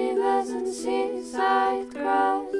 rivers and seaside grass.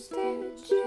stitch.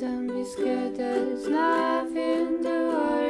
don't be scared, there's nothing to worry